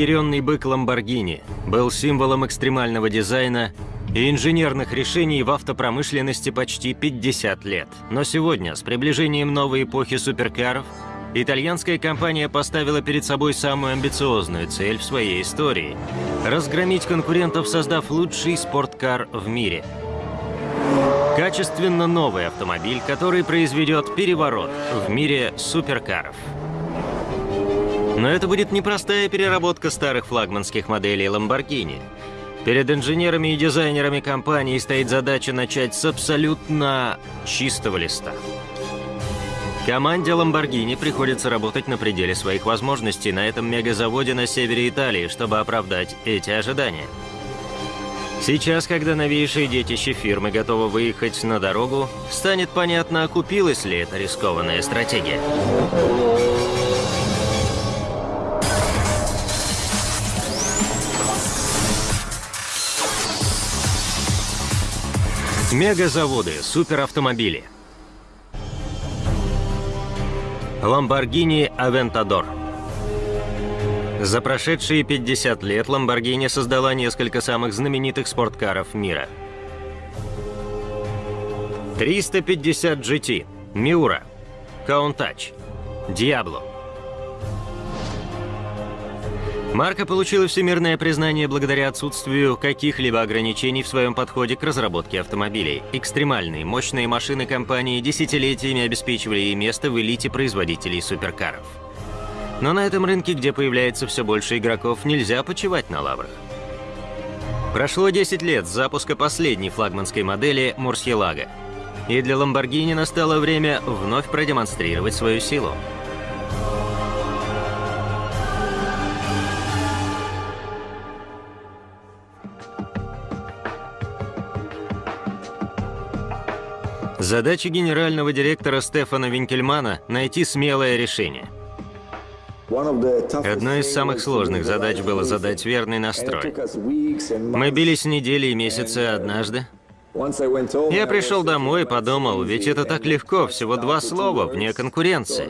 Разъяренный бык Ламборгини был символом экстремального дизайна и инженерных решений в автопромышленности почти 50 лет. Но сегодня, с приближением новой эпохи суперкаров, итальянская компания поставила перед собой самую амбициозную цель в своей истории – разгромить конкурентов, создав лучший спорткар в мире. Качественно новый автомобиль, который произведет переворот в мире суперкаров. Но это будет непростая переработка старых флагманских моделей Lamborghini. Перед инженерами и дизайнерами компании стоит задача начать с абсолютно чистого листа. Команде Lamborghini приходится работать на пределе своих возможностей на этом мегазаводе на севере Италии, чтобы оправдать эти ожидания. Сейчас, когда новейшие детище фирмы готовы выехать на дорогу, станет понятно, окупилась ли эта рискованная стратегия. Мегазаводы, суперавтомобили. Lamborghini Aventador. За прошедшие 50 лет Lamborghini создала несколько самых знаменитых спорткаров мира. 350 GT, Miura, Countach, Diablo, Марка получила всемирное признание благодаря отсутствию каких-либо ограничений в своем подходе к разработке автомобилей. Экстремальные, мощные машины компании десятилетиями обеспечивали ей место в элите производителей суперкаров. Но на этом рынке, где появляется все больше игроков, нельзя почивать на лаврах. Прошло 10 лет с запуска последней флагманской модели Мурсьелага. И для Lamborghini настало время вновь продемонстрировать свою силу. Задача генерального директора Стефана Винкельмана – найти смелое решение. Одной из самых сложных задач было задать верный настрой. Мы бились недели и месяцы однажды. Я пришел домой и подумал, ведь это так легко, всего два слова, вне конкуренции.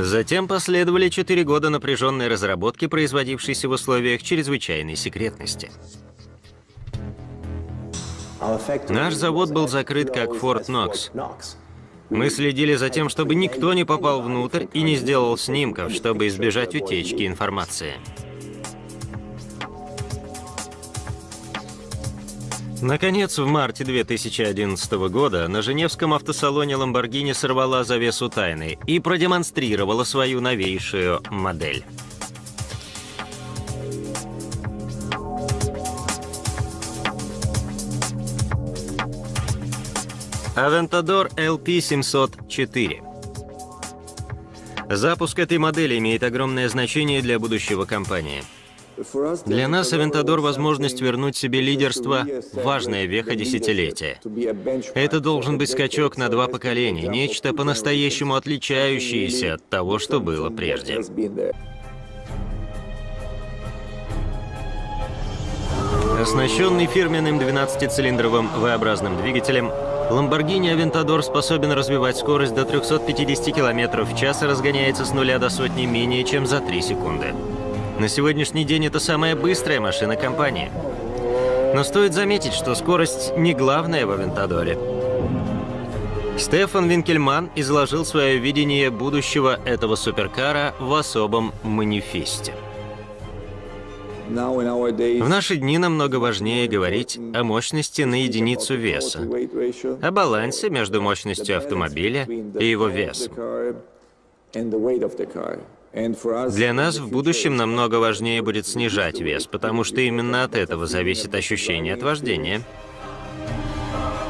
Затем последовали четыре года напряженной разработки, производившейся в условиях чрезвычайной секретности. Наш завод был закрыт как Форт Нокс. Мы следили за тем, чтобы никто не попал внутрь и не сделал снимков, чтобы избежать утечки информации. Наконец, в марте 2011 года на Женевском автосалоне Lamborghini сорвала завесу тайны и продемонстрировала свою новейшую модель. Aventador LP704. Запуск этой модели имеет огромное значение для будущего компании. Для нас Aventador — возможность вернуть себе лидерство — важная веха десятилетия. Это должен быть скачок на два поколения, нечто по-настоящему отличающееся от того, что было прежде. Оснащенный фирменным 12-цилиндровым V-образным двигателем, Lamborghini Aventador способен развивать скорость до 350 км в час и разгоняется с нуля до сотни менее чем за 3 секунды. На сегодняшний день это самая быстрая машина компании. Но стоит заметить, что скорость не главная в Авентадоре. Стефан Винкельман изложил свое видение будущего этого суперкара в особом манифесте. В наши дни намного важнее говорить о мощности на единицу веса, о балансе между мощностью автомобиля и его весом. Для нас в будущем намного важнее будет снижать вес, потому что именно от этого зависит ощущение от вождения.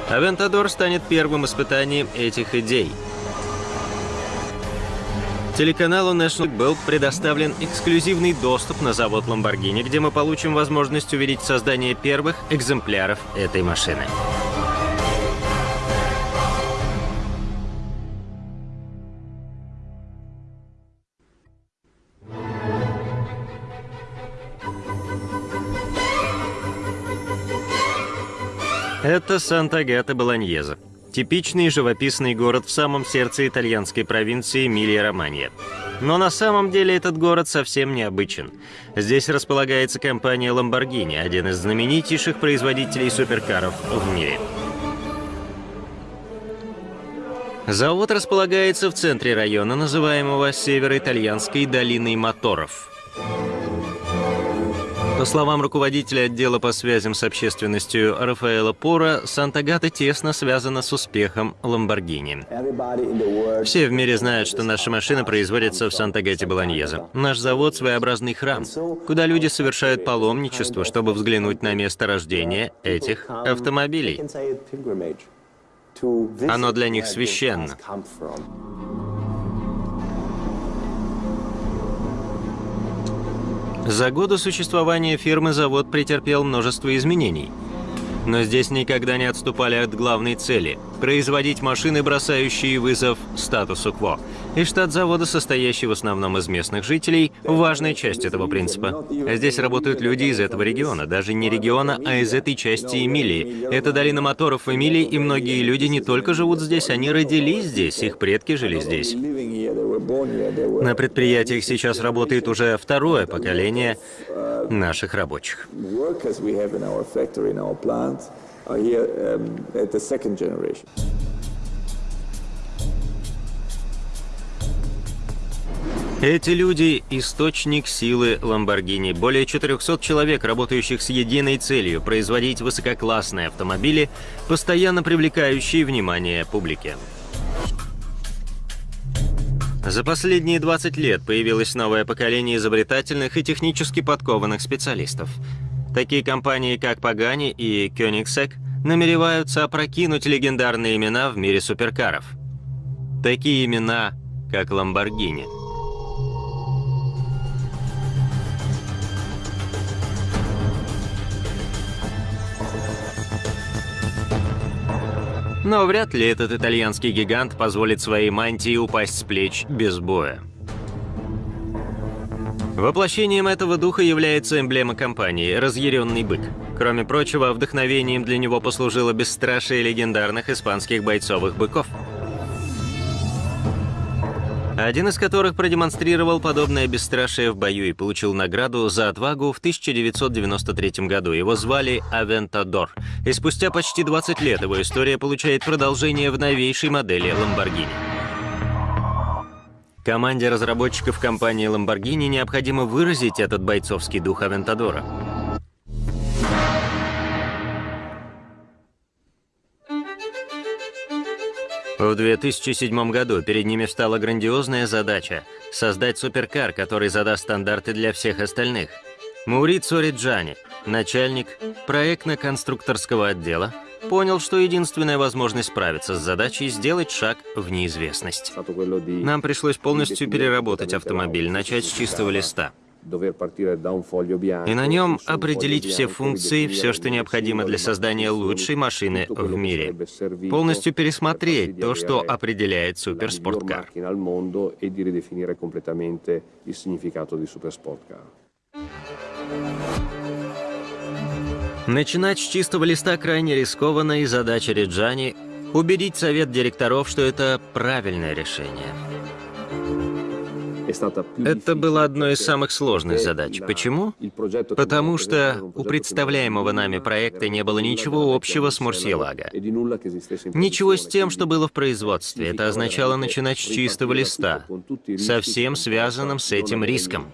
Авентадор станет первым испытанием этих идей — Телеканалу National был предоставлен эксклюзивный доступ на завод Lamborghini, где мы получим возможность увидеть создание первых экземпляров этой машины. Это Санта-Гата Болоньеза. Типичный живописный город в самом сердце итальянской провинции Эмилия-Романья. Но на самом деле этот город совсем необычен. Здесь располагается компания Lamborghini, один из знаменитейших производителей суперкаров в мире. Завод располагается в центре района, называемого Северо-Итальянской долиной моторов. По словам руководителя отдела по связям с общественностью Рафаэла Пора, Санта-Гата тесно связана с успехом Ламборгини. Все в мире знают, что наша машина производится в Санта-Гате Болоньеза. Наш завод — своеобразный храм, куда люди совершают паломничество, чтобы взглянуть на место рождения этих автомобилей. Оно для них священно. За годы существования фирмы завод претерпел множество изменений. Но здесь никогда не отступали от главной цели – производить машины, бросающие вызов статусу кво. И штат завода, состоящий в основном из местных жителей, важная часть этого принципа. Здесь работают люди из этого региона, даже не региона, а из этой части Эмилии. Это долина моторов Эмилии, и многие люди не только живут здесь, они родились здесь, их предки жили здесь. На предприятиях сейчас работает уже второе поколение наших рабочих. Эти люди – источник силы Lamborghini. Более 400 человек, работающих с единой целью – производить высококлассные автомобили, постоянно привлекающие внимание публики. За последние 20 лет появилось новое поколение изобретательных и технически подкованных специалистов. Такие компании, как Pagani и Koenigsegg, намереваются опрокинуть легендарные имена в мире суперкаров. Такие имена, как Lamborghini – Но вряд ли этот итальянский гигант позволит своей мантии упасть с плеч без боя. Воплощением этого духа является эмблема компании – разъяренный бык. Кроме прочего, вдохновением для него послужило бесстрашие легендарных испанских бойцовых быков – один из которых продемонстрировал подобное бесстрашие в бою и получил награду за отвагу в 1993 году. Его звали Авентадор. И спустя почти 20 лет его история получает продолжение в новейшей модели Lamborghini. Команде разработчиков компании Lamborghini необходимо выразить этот бойцовский дух Авентадора. В 2007 году перед ними встала грандиозная задача – создать суперкар, который задаст стандарты для всех остальных. Маурицо Риджани, начальник проектно-конструкторского отдела, понял, что единственная возможность справиться с задачей – сделать шаг в неизвестность. Нам пришлось полностью переработать автомобиль, начать с чистого листа – и на нем определить все функции, все, что необходимо для создания лучшей машины в мире. Полностью пересмотреть то, что определяет суперспорткар. Начинать с чистого листа крайне рискованно, и задача Реджани — убедить совет директоров, что это правильное решение. Это было одной из самых сложных задач. Почему? Потому что у представляемого нами проекта не было ничего общего с Мурсиелага. Ничего с тем, что было в производстве. Это означало начинать с чистого листа, совсем связанным с этим риском.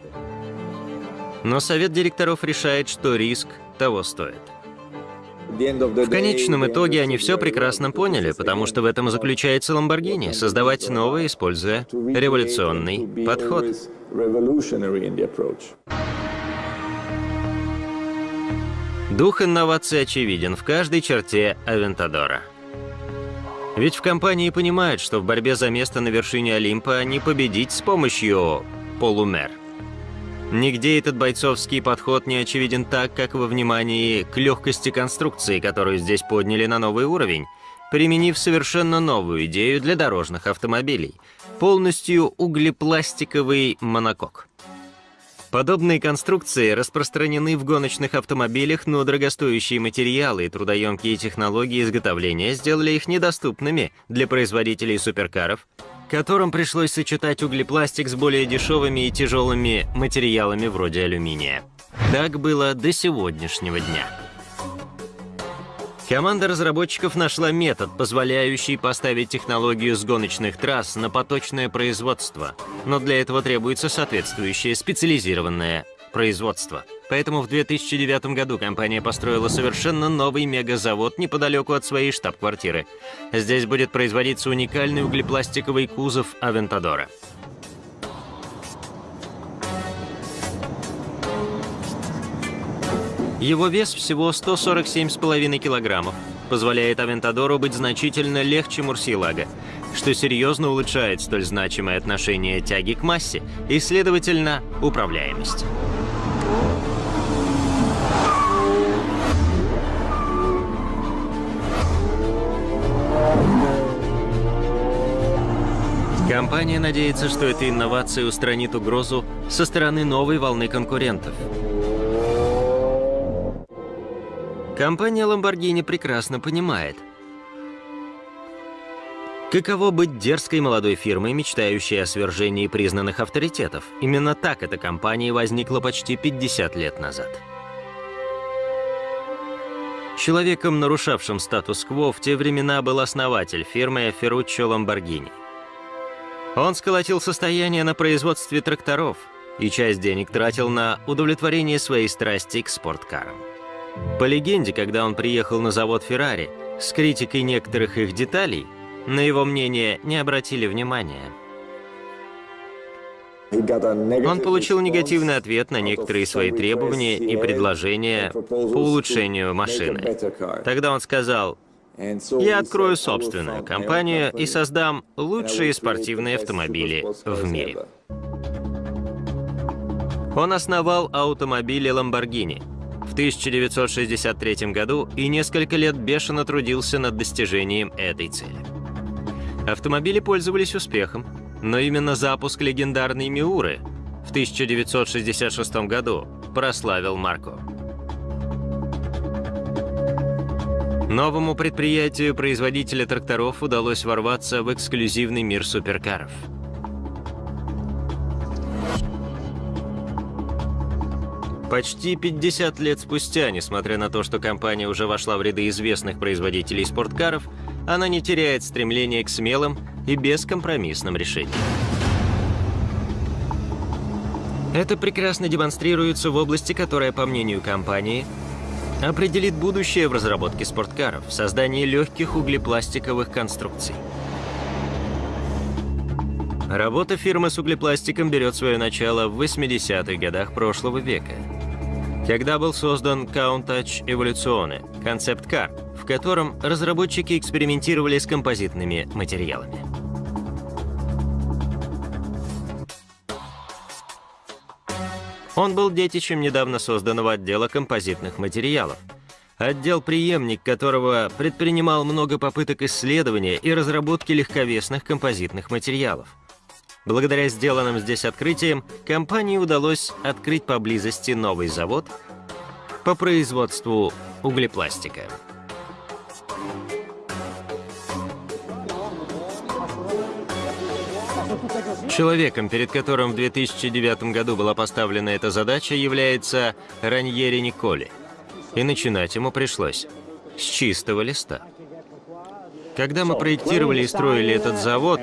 Но совет директоров решает, что риск того стоит. В конечном итоге они все прекрасно поняли, потому что в этом и заключается Lamborghini — создавать новое, используя революционный подход. Дух инновации очевиден в каждой черте Авентадора. Ведь в компании понимают, что в борьбе за место на вершине Олимпа не победить с помощью полумер — Нигде этот бойцовский подход не очевиден так, как во внимании к легкости конструкции, которую здесь подняли на новый уровень, применив совершенно новую идею для дорожных автомобилей – полностью углепластиковый монокок. Подобные конструкции распространены в гоночных автомобилях, но дорогостоящие материалы и трудоемкие технологии изготовления сделали их недоступными для производителей суперкаров, которым пришлось сочетать углепластик с более дешевыми и тяжелыми материалами вроде алюминия. Так было до сегодняшнего дня. Команда разработчиков нашла метод, позволяющий поставить технологию с гоночных трасс на поточное производство, но для этого требуется соответствующее специализированное производство. Поэтому в 2009 году компания построила совершенно новый мегазавод неподалеку от своей штаб-квартиры. Здесь будет производиться уникальный углепластиковый кузов Авентадора. Его вес всего 147,5 килограммов, позволяет Авентадору быть значительно легче Мурсилага, что серьезно улучшает столь значимое отношение тяги к массе и, следовательно, управляемость. Компания надеется, что эта инновация устранит угрозу со стороны новой волны конкурентов – Компания Lamborghini прекрасно понимает, Каково быть дерзкой молодой фирмой, мечтающей о свержении признанных авторитетов? Именно так эта компания возникла почти 50 лет назад. Человеком, нарушавшим статус-кво, в те времена был основатель фирмы Ferruccio Lamborghini. Он сколотил состояние на производстве тракторов и часть денег тратил на удовлетворение своей страсти к спорткарам. По легенде, когда он приехал на завод Феррари, с критикой некоторых их деталей, на его мнение не обратили внимания. Он получил негативный ответ на некоторые свои требования и предложения по улучшению машины. Тогда он сказал, «Я открою собственную компанию и создам лучшие спортивные автомобили в мире». Он основал автомобили Lamborghini – в 1963 году и несколько лет бешено трудился над достижением этой цели. Автомобили пользовались успехом, но именно запуск легендарной Миуры в 1966 году прославил Марко. Новому предприятию производителя тракторов удалось ворваться в эксклюзивный мир суперкаров – Почти 50 лет спустя, несмотря на то, что компания уже вошла в ряды известных производителей спорткаров, она не теряет стремления к смелым и бескомпромиссным решениям. Это прекрасно демонстрируется в области, которая, по мнению компании, определит будущее в разработке спорткаров, в создании легких углепластиковых конструкций. Работа фирмы с углепластиком берет свое начало в 80-х годах прошлого века когда был создан Countach Evoluzione, концепт-кар, в котором разработчики экспериментировали с композитными материалами. Он был детищем недавно созданного отдела композитных материалов, отдел-преемник которого предпринимал много попыток исследования и разработки легковесных композитных материалов – Благодаря сделанным здесь открытиям, компании удалось открыть поблизости новый завод по производству углепластика. Человеком, перед которым в 2009 году была поставлена эта задача, является Раньери Николи. И начинать ему пришлось с чистого листа. Когда мы проектировали и строили этот завод,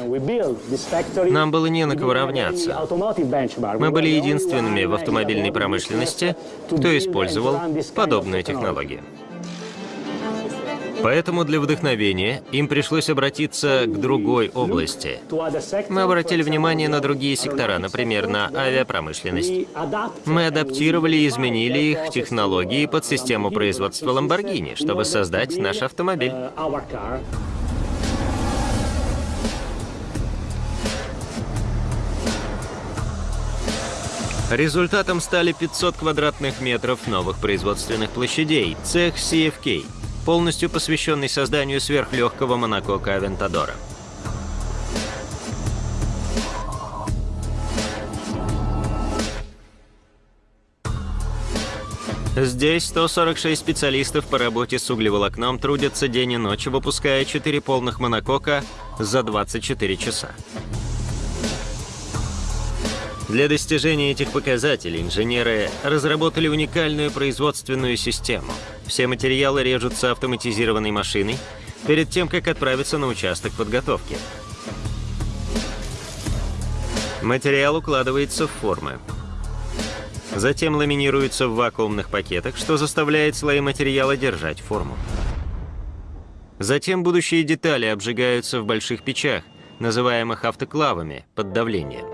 нам было не на кого равняться. Мы были единственными в автомобильной промышленности, кто использовал подобную технологию. Поэтому для вдохновения им пришлось обратиться к другой области. Мы обратили внимание на другие сектора, например, на авиапромышленность. Мы адаптировали и изменили их технологии под систему производства Lamborghini, чтобы создать наш автомобиль. Результатом стали 500 квадратных метров новых производственных площадей, цех CFK, полностью посвященный созданию сверхлегкого монокока Авентадора. Здесь 146 специалистов по работе с углеволокном трудятся день и ночь, выпуская 4 полных монокока за 24 часа. Для достижения этих показателей инженеры разработали уникальную производственную систему. Все материалы режутся автоматизированной машиной перед тем, как отправиться на участок подготовки. Материал укладывается в формы. Затем ламинируется в вакуумных пакетах, что заставляет слои материала держать форму. Затем будущие детали обжигаются в больших печах, называемых автоклавами, под давлением.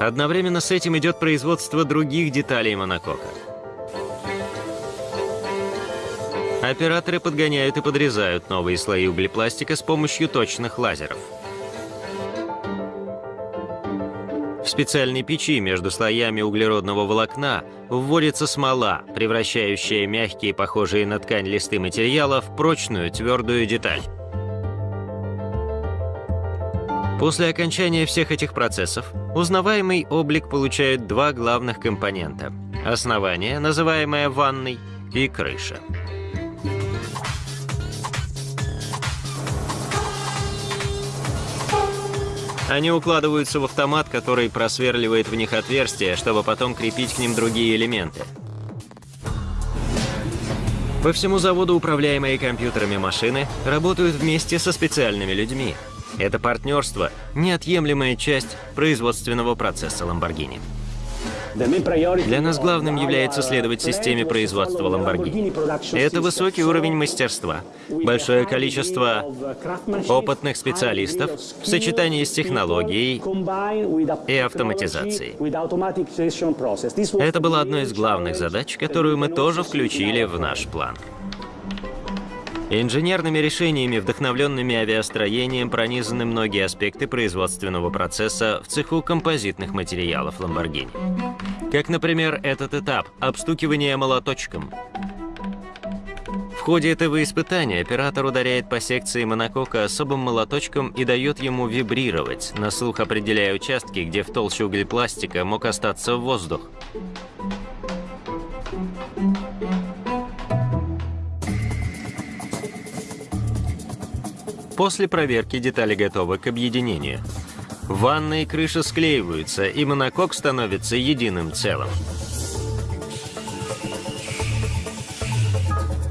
Одновременно с этим идет производство других деталей монокока. Операторы подгоняют и подрезают новые слои углепластика с помощью точных лазеров. В специальной печи между слоями углеродного волокна вводится смола, превращающая мягкие, похожие на ткань листы материала в прочную, твердую деталь. После окончания всех этих процессов узнаваемый облик получает два главных компонента – основание, называемое ванной, и крыша. Они укладываются в автомат, который просверливает в них отверстия, чтобы потом крепить к ним другие элементы. По всему заводу управляемые компьютерами машины работают вместе со специальными людьми. Это партнерство – неотъемлемая часть производственного процесса Lamborghini. Для нас главным является следовать системе производства Lamborghini. Это высокий уровень мастерства, большое количество опытных специалистов в сочетании с технологией и автоматизацией. Это была одной из главных задач, которую мы тоже включили в наш план. Инженерными решениями, вдохновленными авиастроением, пронизаны многие аспекты производственного процесса в цеху композитных материалов Lamborghini. Как, например, этот этап – обстукивание молоточком. В ходе этого испытания оператор ударяет по секции монокока особым молоточком и дает ему вибрировать, на слух определяя участки, где в толще углепластика мог остаться воздух. После проверки детали готовы к объединению. Ванна и крыша склеиваются, и монокок становится единым целым.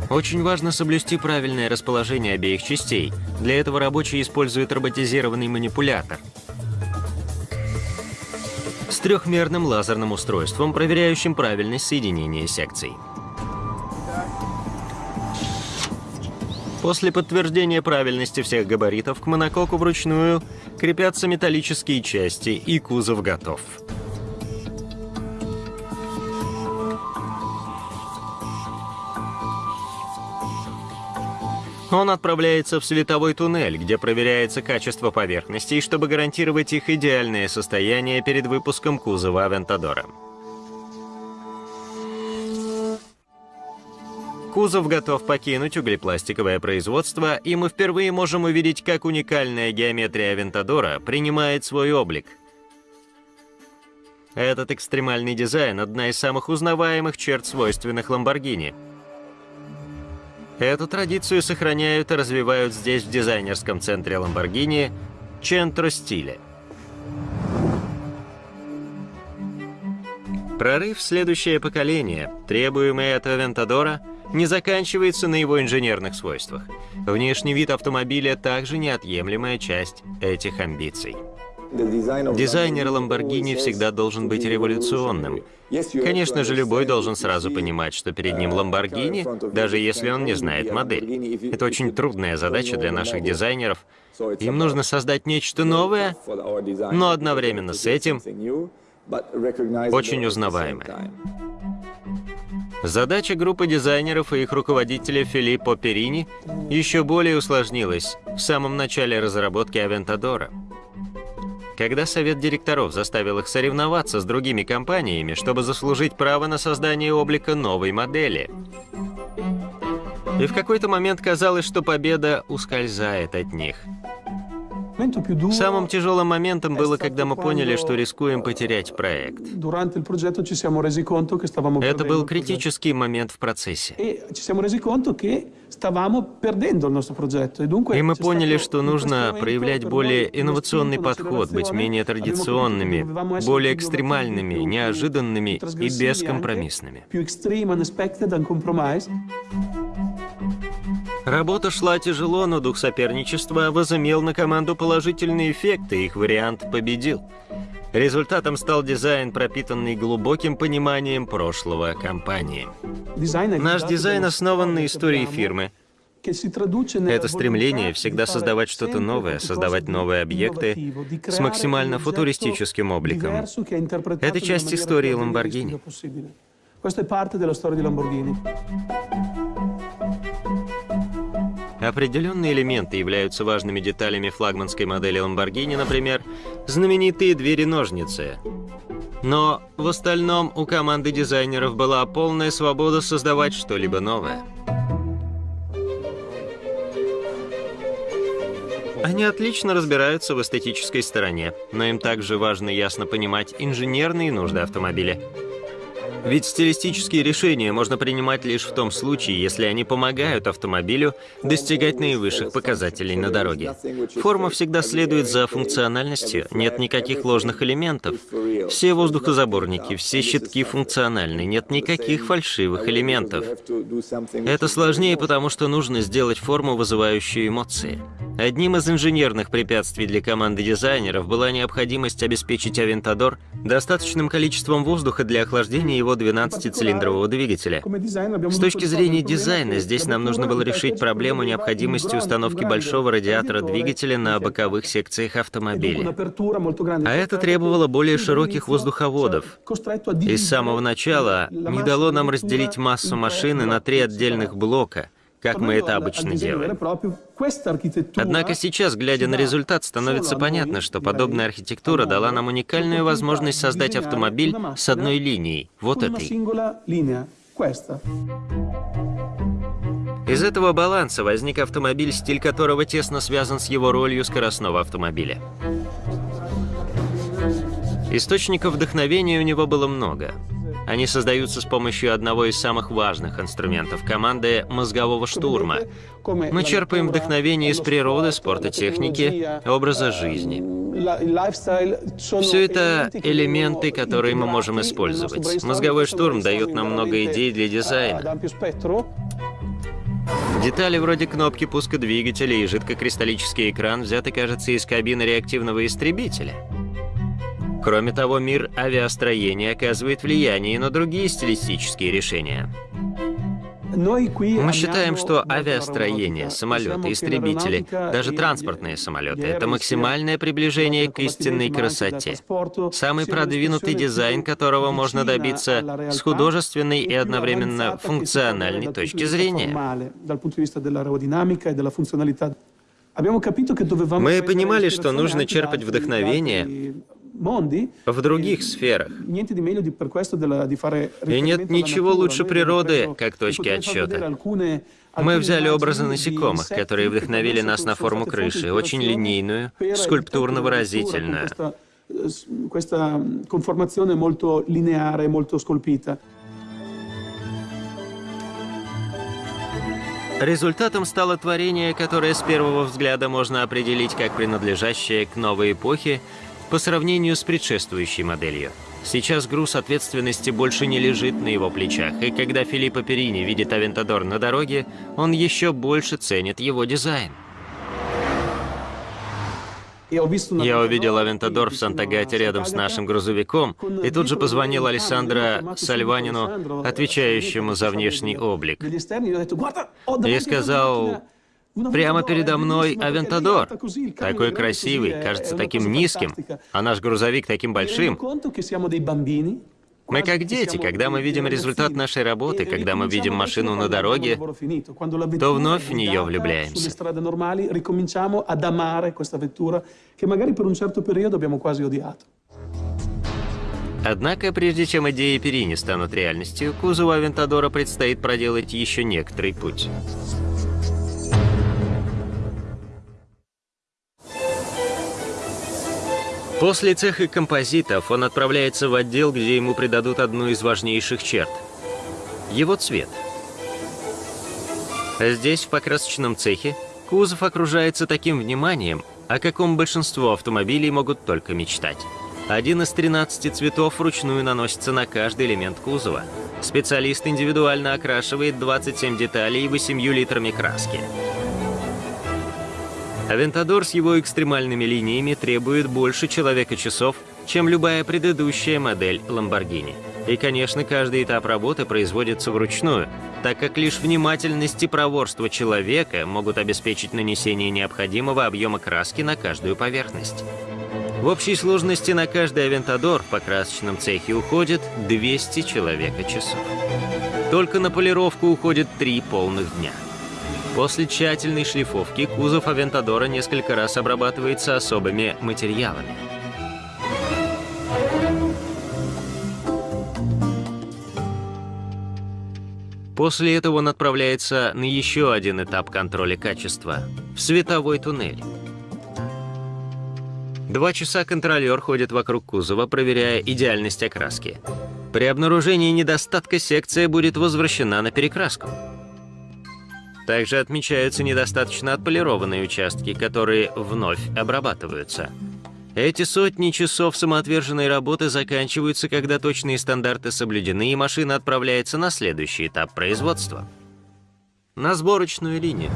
Очень важно соблюсти правильное расположение обеих частей. Для этого рабочий использует роботизированный манипулятор с трехмерным лазерным устройством, проверяющим правильность соединения секций. После подтверждения правильности всех габаритов к монококу вручную крепятся металлические части, и кузов готов. Он отправляется в световой туннель, где проверяется качество поверхностей, чтобы гарантировать их идеальное состояние перед выпуском кузова Авентадора. Кузов готов покинуть углепластиковое производство, и мы впервые можем увидеть, как уникальная геометрия Авентадора принимает свой облик. Этот экстремальный дизайн – одна из самых узнаваемых черт свойственных Lamborghini. Эту традицию сохраняют и развивают здесь, в дизайнерском центре Lamborghini, Centro Stile. Прорыв в следующее поколение, требуемый от Авентадора – не заканчивается на его инженерных свойствах. Внешний вид автомобиля также неотъемлемая часть этих амбиций. Дизайнер Lamborghini всегда должен быть революционным. Конечно же, любой должен сразу понимать, что перед ним Lamborghini, даже если он не знает модель. Это очень трудная задача для наших дизайнеров. Им нужно создать нечто новое, но одновременно с этим очень узнаваемое. Задача группы дизайнеров и их руководителя Филиппо Перини еще более усложнилась в самом начале разработки Авентадора. Когда совет директоров заставил их соревноваться с другими компаниями, чтобы заслужить право на создание облика новой модели. И в какой-то момент казалось, что победа ускользает от них. Самым тяжелым моментом было, когда мы поняли, что рискуем потерять проект. Это был критический момент в процессе. E И мы поняли, что нужно проявлять более инновационный подход, быть менее традиционными, более экстремальными, неожиданными и бескомпромиссными. Работа шла тяжело, но дух соперничества возымел на команду положительный эффект, и их вариант победил. Результатом стал дизайн, пропитанный глубоким пониманием прошлого компании. Наш дизайн основан на истории фирмы. Это стремление всегда создавать что-то новое, создавать новые объекты с максимально футуристическим обликом. Это часть истории Lamborghini. Определенные элементы являются важными деталями флагманской модели Lamborghini, например, знаменитые двери-ножницы. Но в остальном у команды дизайнеров была полная свобода создавать что-либо новое. Они отлично разбираются в эстетической стороне, но им также важно ясно понимать инженерные нужды автомобиля. Ведь стилистические решения можно принимать лишь в том случае, если они помогают автомобилю достигать наивысших показателей на дороге. Форма всегда следует за функциональностью, нет никаких ложных элементов. Все воздухозаборники, все щитки функциональны, нет никаких фальшивых элементов. Это сложнее, потому что нужно сделать форму, вызывающую эмоции. Одним из инженерных препятствий для команды дизайнеров была необходимость обеспечить Авентадор достаточным количеством воздуха для охлаждения его 12-цилиндрового двигателя. С точки зрения дизайна, здесь нам нужно было решить проблему необходимости установки большого радиатора двигателя на боковых секциях автомобиля. А это требовало более широких воздуховодов. И с самого начала не дало нам разделить массу машины на три отдельных блока, как мы это обычно делаем. Однако сейчас, глядя на результат, становится понятно, что подобная архитектура дала нам уникальную возможность создать автомобиль с одной линией, вот этой. Из этого баланса возник автомобиль, стиль которого тесно связан с его ролью скоростного автомобиля. Источников вдохновения у него было много. Они создаются с помощью одного из самых важных инструментов команды – мозгового штурма. Мы черпаем вдохновение из природы, спорта, техники, образа жизни. Все это элементы, которые мы можем использовать. Мозговой штурм дает нам много идей для дизайна. Детали вроде кнопки пуска двигателя и жидкокристаллический экран взяты, кажется, из кабины реактивного истребителя. Кроме того, мир авиастроения оказывает влияние на другие стилистические решения. Мы считаем, что авиастроение, самолеты, истребители, даже транспортные самолеты — это максимальное приближение к истинной красоте. Самый продвинутый дизайн, которого можно добиться с художественной и одновременно функциональной точки зрения. Мы понимали, что нужно черпать вдохновение в других сферах. И нет ничего лучше природы, как точки отсчета. Мы взяли образы насекомых, которые вдохновили нас на форму крыши, очень линейную, скульптурно-выразительную. Questa conformazione molto lineare, molto scolpita. Результатом стало творение, которое с первого взгляда можно определить как принадлежащее к новой эпохе по сравнению с предшествующей моделью. Сейчас груз ответственности больше не лежит на его плечах, и когда Филиппо Перини видит Авентадор на дороге, он еще больше ценит его дизайн. Я увидел Авентадор в Санта-Гате рядом с нашим грузовиком, и тут же позвонил Александро Сальванину, отвечающему за внешний облик. И сказал, Прямо передо мной Авентадор. Такой красивый, кажется таким низким, а наш грузовик таким большим. Мы как дети, когда мы видим результат нашей работы, когда мы видим машину на дороге, то вновь в нее влюбляемся. Однако, прежде чем идеи Перини станут реальностью, кузову Авентадора предстоит проделать еще некоторый путь. После цеха композитов он отправляется в отдел, где ему придадут одну из важнейших черт – его цвет. Здесь, в покрасочном цехе, кузов окружается таким вниманием, о каком большинство автомобилей могут только мечтать. Один из 13 цветов вручную наносится на каждый элемент кузова. Специалист индивидуально окрашивает 27 деталей 8 литрами краски. Авентадор с его экстремальными линиями требует больше человека-часов, чем любая предыдущая модель Lamborghini. И, конечно, каждый этап работы производится вручную, так как лишь внимательность и проворство человека могут обеспечить нанесение необходимого объема краски на каждую поверхность. В общей сложности на каждый Авентадор в покрасочном цехе уходит 200 человека-часов. Только на полировку уходит 3 полных дня. После тщательной шлифовки кузов Авентадора несколько раз обрабатывается особыми материалами. После этого он отправляется на еще один этап контроля качества – в световой туннель. Два часа контролер ходит вокруг кузова, проверяя идеальность окраски. При обнаружении недостатка секция будет возвращена на перекраску. Также отмечаются недостаточно отполированные участки, которые вновь обрабатываются. Эти сотни часов самоотверженной работы заканчиваются, когда точные стандарты соблюдены и машина отправляется на следующий этап производства. На сборочную линию.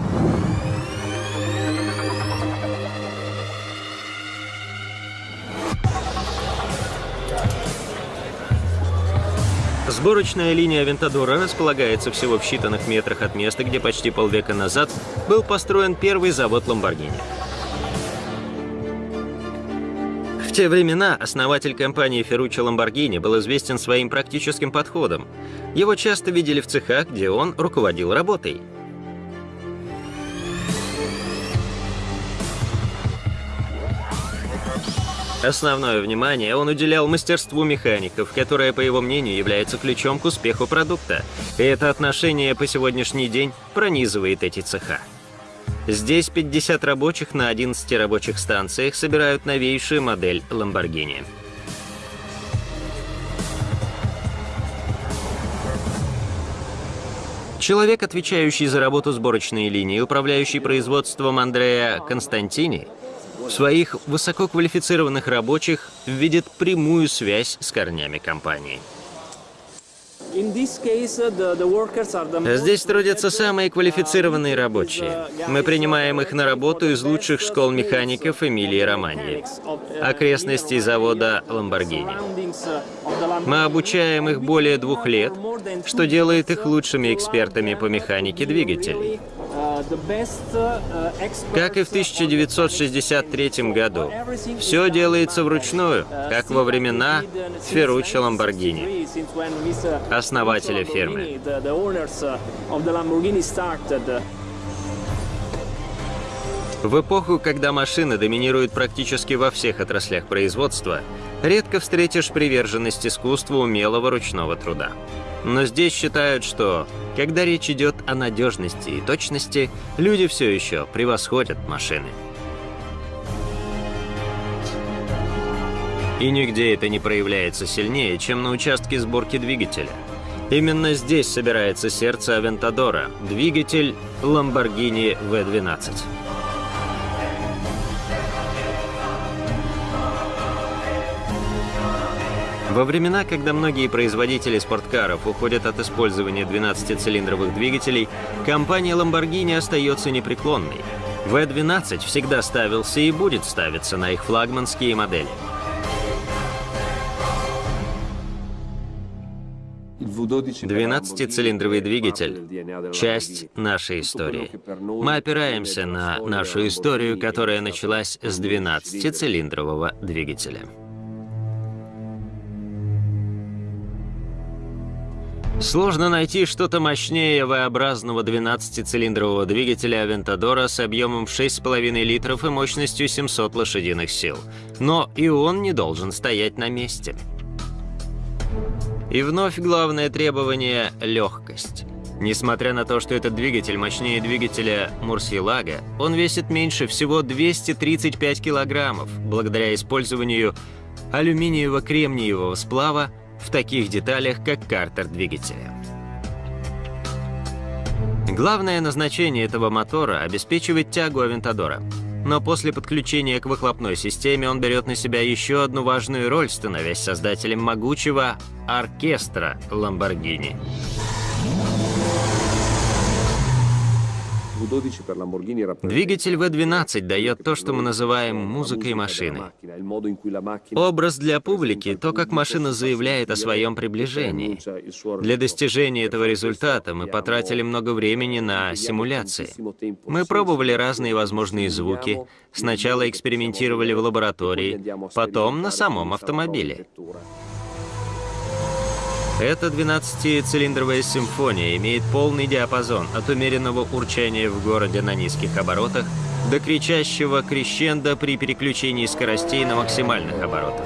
Сборочная линия Авентадора располагается всего в считанных метрах от места, где почти полвека назад был построен первый завод Ламборгини. В те времена основатель компании Ferruccio Lamborghini был известен своим практическим подходом. Его часто видели в цехах, где он руководил работой. Основное внимание он уделял мастерству механиков, которое, по его мнению, является ключом к успеху продукта. И это отношение по сегодняшний день пронизывает эти цеха. Здесь 50 рабочих на 11 рабочих станциях собирают новейшую модель Lamborghini. Человек, отвечающий за работу сборочной линии, управляющий производством Андреа Константини, своих высококвалифицированных рабочих видит прямую связь с корнями компании. Здесь трудятся самые квалифицированные рабочие. Мы принимаем их на работу из лучших школ механиков Эмилии Романьи, окрестностей завода Ламборгини. Мы обучаем их более двух лет, что делает их лучшими экспертами по механике двигателей. Как и в 1963 году. Все делается вручную, как во времена Ферруччо Ламборгини, основателя фирмы. В эпоху, когда машины доминируют практически во всех отраслях производства, редко встретишь приверженность искусству умелого ручного труда. Но здесь считают, что, когда речь идет о надежности и точности, люди все еще превосходят машины. И нигде это не проявляется сильнее, чем на участке сборки двигателя. Именно здесь собирается сердце Авентадора, двигатель Lamborghini V12. Во времена, когда многие производители спорткаров уходят от использования 12-цилиндровых двигателей, компания Lamborghini остается непреклонной. V12 всегда ставился и будет ставиться на их флагманские модели. Двенадцатицилиндровый двигатель – часть нашей истории. Мы опираемся на нашу историю, которая началась с 12-цилиндрового двигателя. Сложно найти что-то мощнее V-образного 12-цилиндрового двигателя Авентадора с объемом в 6,5 литров и мощностью 700 лошадиных сил. Но и он не должен стоять на месте. И вновь главное требование – легкость. Несмотря на то, что этот двигатель мощнее двигателя Мурсилага, он весит меньше всего 235 килограммов, благодаря использованию алюминиево-кремниевого сплава в таких деталях, как картер двигателя. Главное назначение этого мотора – обеспечивать тягу Авентадора. Но после подключения к выхлопной системе он берет на себя еще одну важную роль, становясь создателем могучего оркестра Lamborghini. Двигатель V12 дает то, что мы называем музыкой машины. Образ для публики – то, как машина заявляет о своем приближении. Для достижения этого результата мы потратили много времени на симуляции. Мы пробовали разные возможные звуки, сначала экспериментировали в лаборатории, потом на самом автомобиле. Эта 12-цилиндровая симфония имеет полный диапазон от умеренного урчания в городе на низких оборотах до кричащего крещенда при переключении скоростей на максимальных оборотах.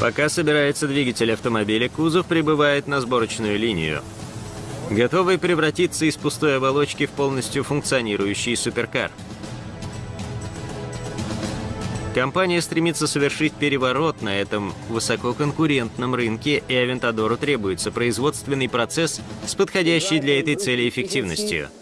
Пока собирается двигатель автомобиля, кузов прибывает на сборочную линию готовый превратиться из пустой оболочки в полностью функционирующий суперкар. Компания стремится совершить переворот на этом высококонкурентном рынке, и Авентадору требуется производственный процесс с подходящей для этой цели эффективностью –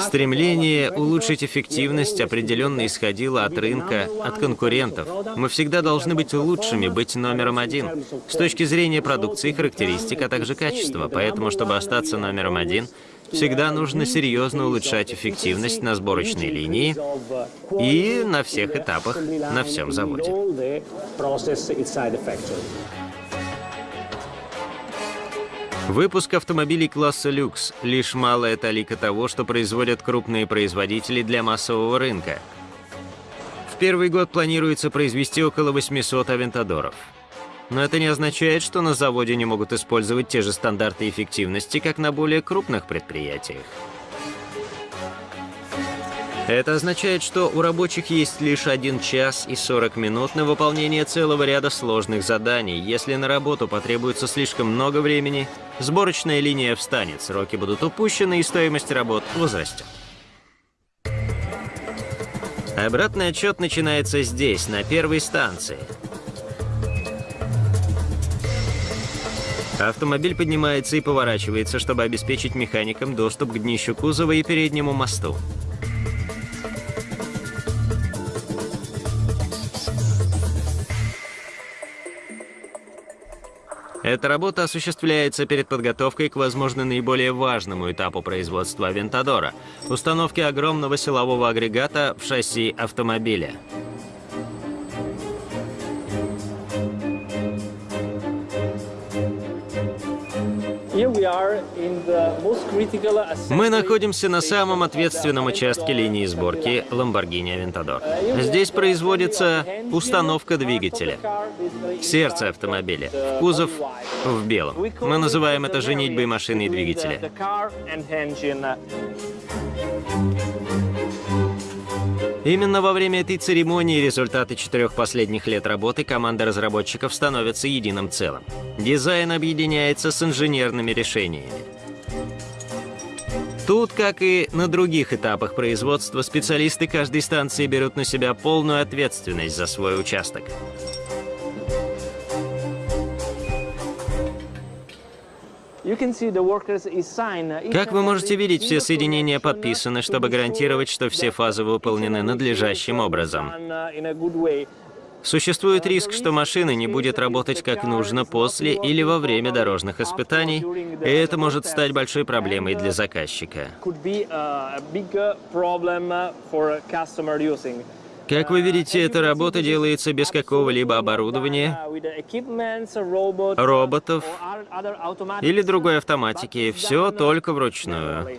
Стремление улучшить эффективность определенно исходило от рынка, от конкурентов. Мы всегда должны быть лучшими, быть номером один. С точки зрения продукции, характеристик, а также качества. Поэтому, чтобы остаться номером один, всегда нужно серьезно улучшать эффективность на сборочной линии и на всех этапах, на всем заводе. Выпуск автомобилей класса люкс – лишь малая талика того, что производят крупные производители для массового рынка. В первый год планируется произвести около 800 авентадоров. Но это не означает, что на заводе не могут использовать те же стандарты эффективности, как на более крупных предприятиях. Это означает, что у рабочих есть лишь 1 час и 40 минут на выполнение целого ряда сложных заданий. Если на работу потребуется слишком много времени, сборочная линия встанет, сроки будут упущены и стоимость работ возрастет. Обратный отчет начинается здесь, на первой станции. Автомобиль поднимается и поворачивается, чтобы обеспечить механикам доступ к днищу кузова и переднему мосту. Эта работа осуществляется перед подготовкой к, возможно, наиболее важному этапу производства Авентадора – установке огромного силового агрегата в шасси автомобиля. Мы находимся на самом ответственном участке линии сборки Lamborghini Aventador. Здесь производится установка двигателя. Сердце автомобиля. Кузов в белом. Мы называем это женитьбой машины и двигателя. Именно во время этой церемонии результаты четырех последних лет работы команда разработчиков становятся единым целым. Дизайн объединяется с инженерными решениями. Тут, как и на других этапах производства, специалисты каждой станции берут на себя полную ответственность за свой участок. Как вы можете видеть, все соединения подписаны, чтобы гарантировать, что все фазы выполнены надлежащим образом. Существует риск, что машина не будет работать как нужно после или во время дорожных испытаний, и это может стать большой проблемой для заказчика. Как вы видите, эта работа делается без какого-либо оборудования, роботов или другой автоматики. Все только вручную.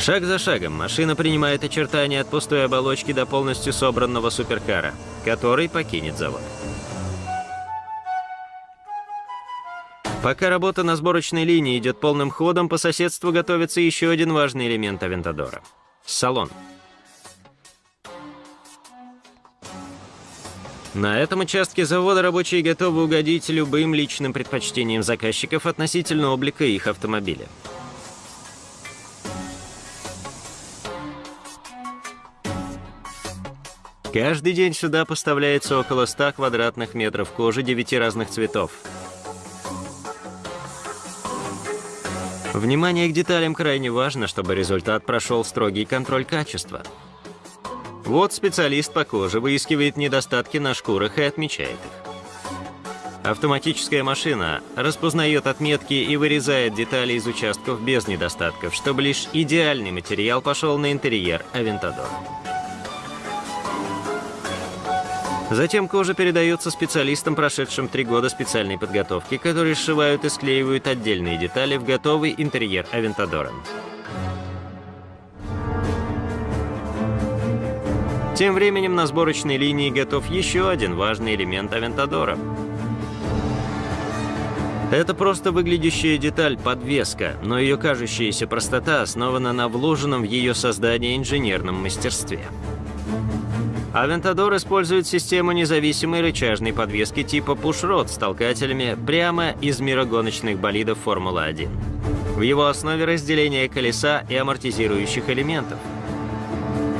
Шаг за шагом машина принимает очертания от пустой оболочки до полностью собранного суперкара, который покинет завод. Пока работа на сборочной линии идет полным ходом, по соседству готовится еще один важный элемент Авентадора – салон. На этом участке завода рабочие готовы угодить любым личным предпочтениям заказчиков относительно облика их автомобиля. Каждый день сюда поставляется около 100 квадратных метров кожи 9 разных цветов. Внимание к деталям крайне важно, чтобы результат прошел строгий контроль качества. Вот специалист по коже выискивает недостатки на шкурах и отмечает их. Автоматическая машина распознает отметки и вырезает детали из участков без недостатков, чтобы лишь идеальный материал пошел на интерьер Авентадора. Затем кожа передается специалистам, прошедшим три года специальной подготовки, которые сшивают и склеивают отдельные детали в готовый интерьер Авентадора. Тем временем на сборочной линии готов еще один важный элемент Авентадора. Это просто выглядящая деталь подвеска, но ее кажущаяся простота основана на вложенном в ее создание инженерном мастерстве. Авентадор использует систему независимой рычажной подвески типа Push-Rod с толкателями прямо из мира гоночных болидов Формулы-1. В его основе разделение колеса и амортизирующих элементов.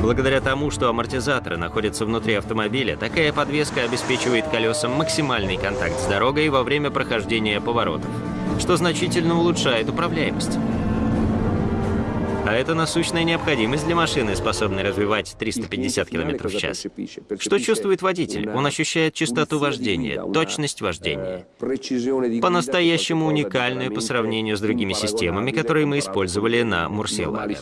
Благодаря тому, что амортизаторы находятся внутри автомобиля, такая подвеска обеспечивает колесам максимальный контакт с дорогой во время прохождения поворотов, что значительно улучшает управляемость. А это насущная необходимость для машины, способной развивать 350 км в час. Что чувствует водитель? Он ощущает частоту вождения, точность вождения. По-настоящему уникальную по сравнению с другими системами, которые мы использовали на Мурсиеллабе.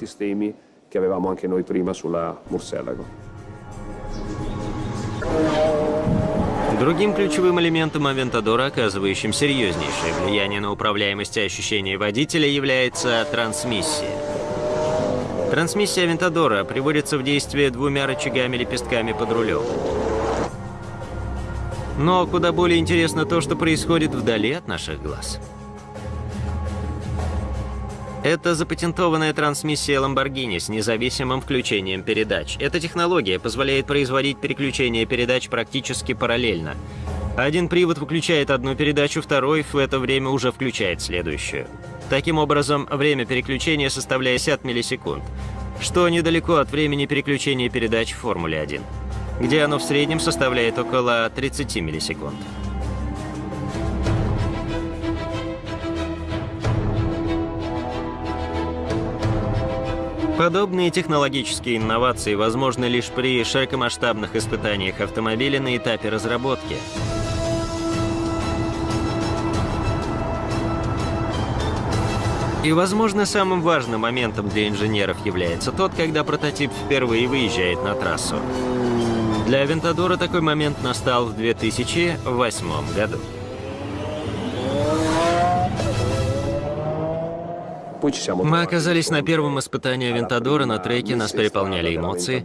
Другим ключевым элементом Авентадора, оказывающим серьезнейшее влияние на управляемость и ощущение водителя, является трансмиссия. Трансмиссия Авентадора приводится в действие двумя рычагами-лепестками под рулем. Но куда более интересно то, что происходит вдали от наших глаз. Это запатентованная трансмиссия Lamborghini с независимым включением передач. Эта технология позволяет производить переключение передач практически параллельно. Один привод выключает одну передачу, второй в это время уже включает следующую. Таким образом, время переключения составляет 50 миллисекунд, что недалеко от времени переключения передач в Формуле 1, где оно в среднем составляет около 30 миллисекунд. Подобные технологические инновации возможны лишь при широкомасштабных испытаниях автомобиля на этапе разработки. И, возможно, самым важным моментом для инженеров является тот, когда прототип впервые выезжает на трассу. Для Авентадора такой момент настал в 2008 году. Мы оказались на первом испытании Авентадора на треке, нас переполняли эмоции.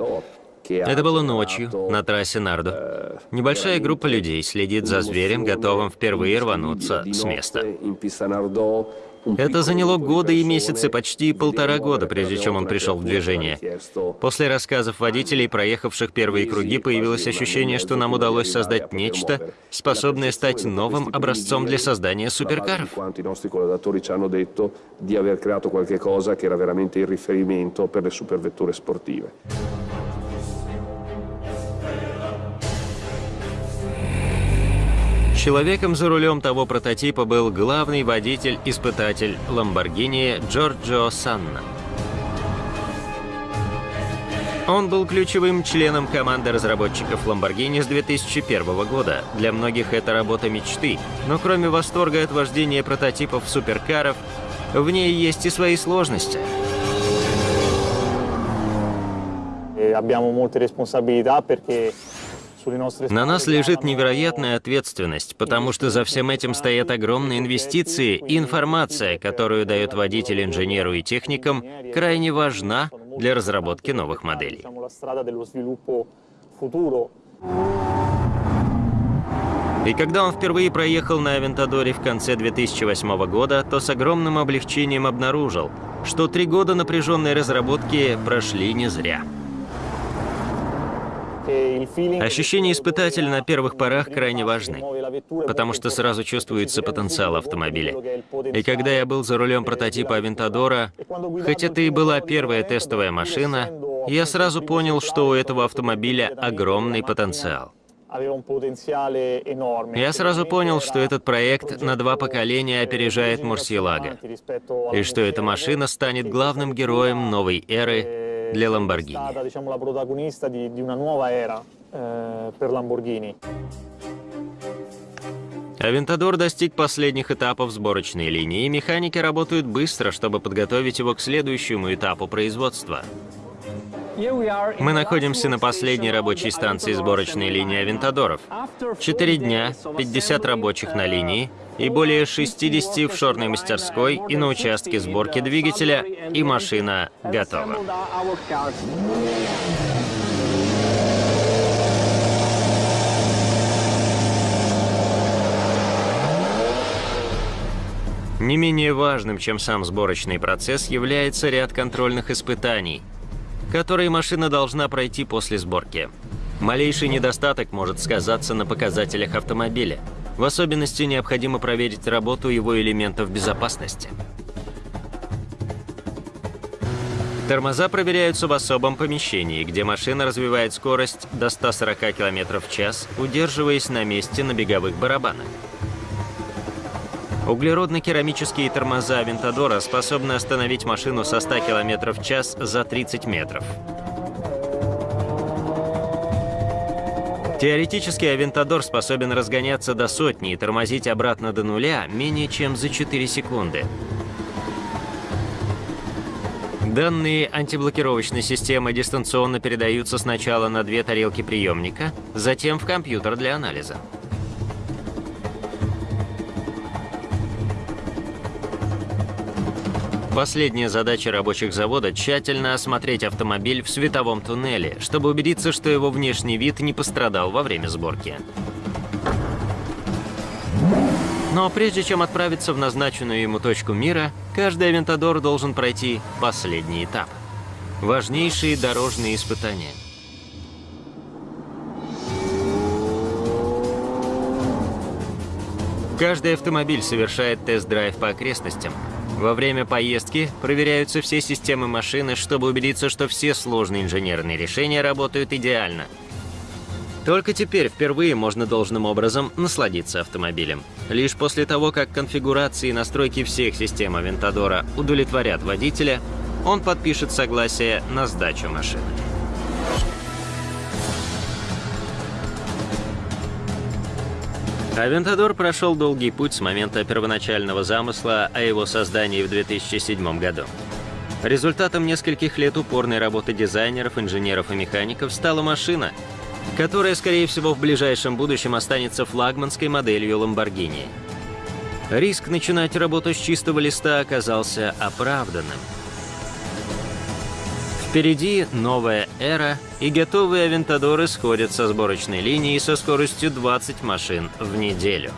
Это было ночью, на трассе Нардо. Небольшая группа людей следит за зверем, готовым впервые рвануться с места. Это заняло годы и месяцы, почти полтора года, прежде чем он пришел в движение. После рассказов водителей, проехавших первые круги, появилось ощущение, что нам удалось создать нечто, способное стать новым образцом для создания суперкаров. Человеком за рулем того прототипа был главный водитель-испытатель Lamborghini Джорджо Санна. Он был ключевым членом команды разработчиков Lamborghini с 2001 года. Для многих это работа мечты, но кроме восторга от вождения прототипов суперкаров, в ней есть и свои сложности. Abbiamo molte responsabilità perché на нас лежит невероятная ответственность, потому что за всем этим стоят огромные инвестиции, и информация, которую дает водитель инженеру и техникам, крайне важна для разработки новых моделей. И когда он впервые проехал на Авентадоре в конце 2008 года, то с огромным облегчением обнаружил, что три года напряженной разработки прошли не зря. Ощущения испытателя на первых порах крайне важны, потому что сразу чувствуется потенциал автомобиля. И когда я был за рулем прототипа Авентадора, хоть это и была первая тестовая машина, я сразу понял, что у этого автомобиля огромный потенциал. Я сразу понял, что этот проект на два поколения опережает Мурсилага, и что эта машина станет главным героем новой эры для Lamborghini. Авентадор достиг последних этапов сборочной линии, и механики работают быстро, чтобы подготовить его к следующему этапу производства. Мы находимся на последней рабочей станции сборочной линии Авентадоров. Четыре дня, 50 рабочих на линии и более 60 в шорной мастерской и на участке сборки двигателя, и машина готова. Не менее важным, чем сам сборочный процесс, является ряд контрольных испытаний – которые машина должна пройти после сборки. Малейший недостаток может сказаться на показателях автомобиля. В особенности необходимо проверить работу его элементов безопасности. Тормоза проверяются в особом помещении, где машина развивает скорость до 140 км в час, удерживаясь на месте на беговых барабанах. Углеродно-керамические тормоза Авентадора способны остановить машину со 100 км в час за 30 метров. Теоретически Авентадор способен разгоняться до сотни и тормозить обратно до нуля менее чем за 4 секунды. Данные антиблокировочной системы дистанционно передаются сначала на две тарелки приемника, затем в компьютер для анализа. Последняя задача рабочих завода – тщательно осмотреть автомобиль в световом туннеле, чтобы убедиться, что его внешний вид не пострадал во время сборки. Но прежде чем отправиться в назначенную ему точку мира, каждый авентадор должен пройти последний этап – важнейшие дорожные испытания. Каждый автомобиль совершает тест-драйв по окрестностям – во время поездки проверяются все системы машины, чтобы убедиться, что все сложные инженерные решения работают идеально. Только теперь впервые можно должным образом насладиться автомобилем. Лишь после того, как конфигурации и настройки всех систем Авентадора удовлетворят водителя, он подпишет согласие на сдачу машины. Авентадор прошел долгий путь с момента первоначального замысла о его создании в 2007 году. Результатом нескольких лет упорной работы дизайнеров, инженеров и механиков стала машина, которая, скорее всего, в ближайшем будущем останется флагманской моделью Lamborghini. Риск начинать работу с чистого листа оказался оправданным. Впереди новая эра, и готовые авентадоры сходят со сборочной линии со скоростью 20 машин в неделю.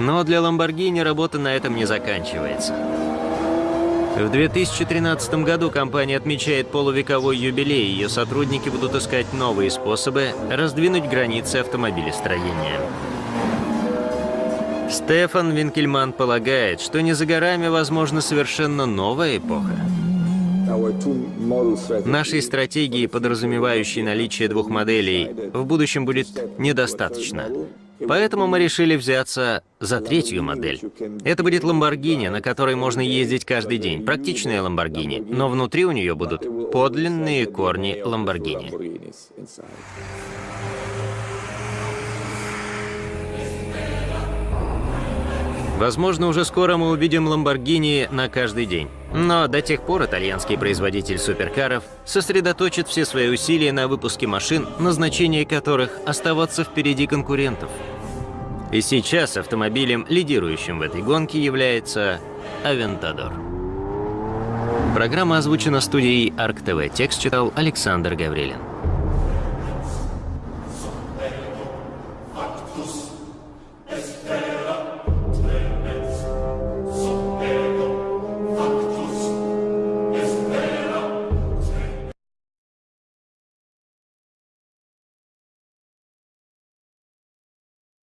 Но для Lamborghini работа на этом не заканчивается. В 2013 году компания отмечает полувековой юбилей, ее сотрудники будут искать новые способы раздвинуть границы автомобилестроения. Стефан Винкельман полагает, что не за горами возможна совершенно новая эпоха. Нашей стратегии, подразумевающей наличие двух моделей, в будущем будет недостаточно. Поэтому мы решили взяться за третью модель. Это будет Lamborghini, на которой можно ездить каждый день. Практичная Lamborghini, но внутри у нее будут подлинные корни Lamborghini. Возможно, уже скоро мы увидим Lamborghini на каждый день. Но до тех пор итальянский производитель суперкаров сосредоточит все свои усилия на выпуске машин, назначение которых оставаться впереди конкурентов. И сейчас автомобилем, лидирующим в этой гонке, является Aventador. Программа озвучена студией Арк ТВ. Текст читал Александр Гаврилин.